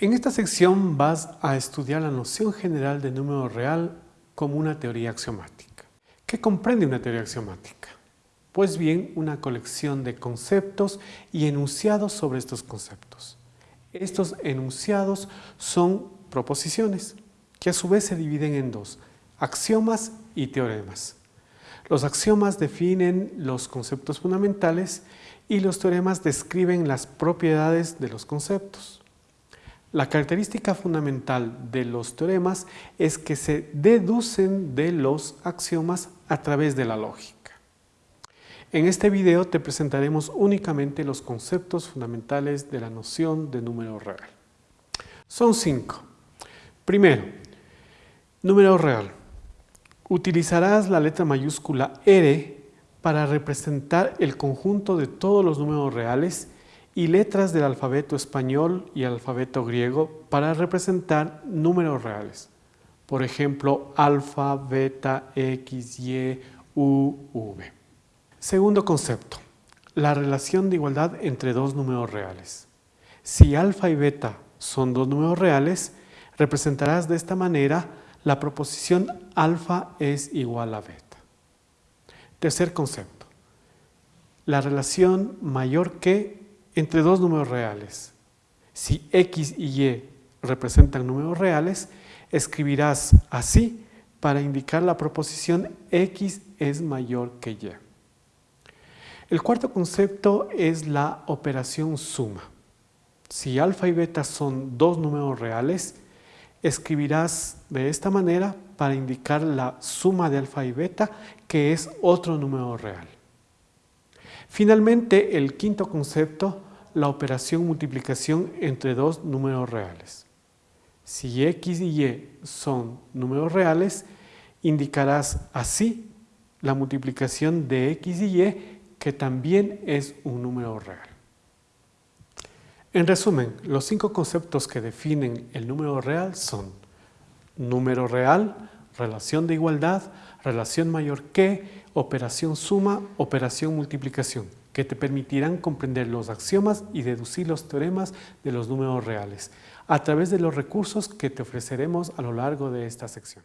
En esta sección vas a estudiar la noción general de número real como una teoría axiomática. ¿Qué comprende una teoría axiomática? Pues bien, una colección de conceptos y enunciados sobre estos conceptos. Estos enunciados son proposiciones, que a su vez se dividen en dos, axiomas y teoremas. Los axiomas definen los conceptos fundamentales y los teoremas describen las propiedades de los conceptos. La característica fundamental de los teoremas es que se deducen de los axiomas a través de la lógica. En este video te presentaremos únicamente los conceptos fundamentales de la noción de número real. Son cinco. Primero, número real. Utilizarás la letra mayúscula R para representar el conjunto de todos los números reales y letras del alfabeto español y alfabeto griego para representar números reales. Por ejemplo, alfa, beta, x, y, u, v. Segundo concepto, la relación de igualdad entre dos números reales. Si alfa y beta son dos números reales, representarás de esta manera la proposición alfa es igual a beta. Tercer concepto, la relación mayor que entre dos números reales. Si x y y representan números reales, escribirás así para indicar la proposición x es mayor que y. El cuarto concepto es la operación suma. Si alfa y beta son dos números reales, escribirás de esta manera para indicar la suma de alfa y beta, que es otro número real. Finalmente, el quinto concepto la operación multiplicación entre dos números reales. Si x y y son números reales, indicarás así la multiplicación de x y y, que también es un número real. En resumen, los cinco conceptos que definen el número real son número real, relación de igualdad, relación mayor que, operación suma, operación multiplicación que te permitirán comprender los axiomas y deducir los teoremas de los números reales a través de los recursos que te ofreceremos a lo largo de esta sección.